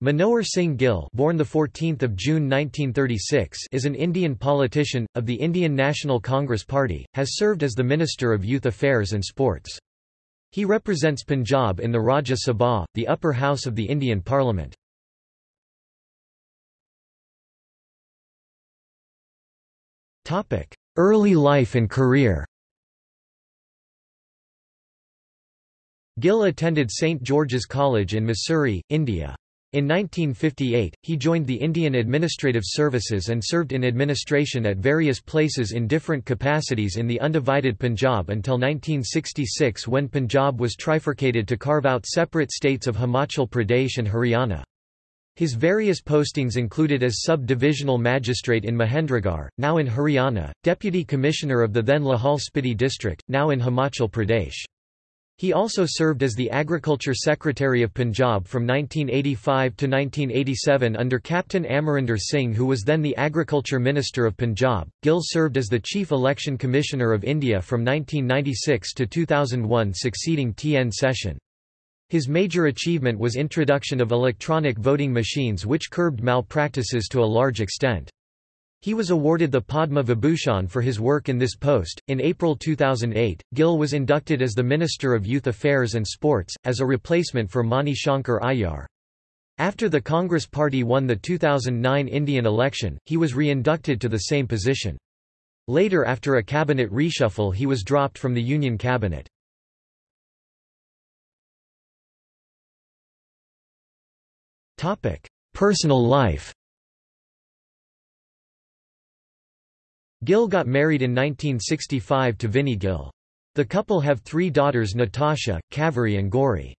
Manohar Singh Gill, born the 14th of June 1936, is an Indian politician of the Indian National Congress Party, has served as the Minister of Youth Affairs and Sports. He represents Punjab in the Rajya Sabha, the upper house of the Indian Parliament. Topic: Early life and career. Gill attended St George's College in Mussoorie, India. In 1958, he joined the Indian Administrative Services and served in administration at various places in different capacities in the undivided Punjab until 1966 when Punjab was trifurcated to carve out separate states of Himachal Pradesh and Haryana. His various postings included as sub-divisional magistrate in Mahendragarh, now in Haryana, deputy commissioner of the then Lahaul Spiti district, now in Himachal Pradesh. He also served as the Agriculture Secretary of Punjab from 1985 to 1987 under Captain Amarinder Singh who was then the Agriculture Minister of Punjab. Gill served as the Chief Election Commissioner of India from 1996 to 2001 succeeding T.N. Seshan. His major achievement was introduction of electronic voting machines which curbed malpractices to a large extent. He was awarded the Padma Vibhushan for his work in this post. In April 2008, Gill was inducted as the Minister of Youth Affairs and Sports, as a replacement for Mani Shankar Aiyar. After the Congress Party won the 2009 Indian election, he was re-inducted to the same position. Later after a cabinet reshuffle he was dropped from the Union cabinet. Personal life Gill got married in 1965 to Vinnie Gill. The couple have three daughters Natasha, Kaveri and Gauri.